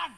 าน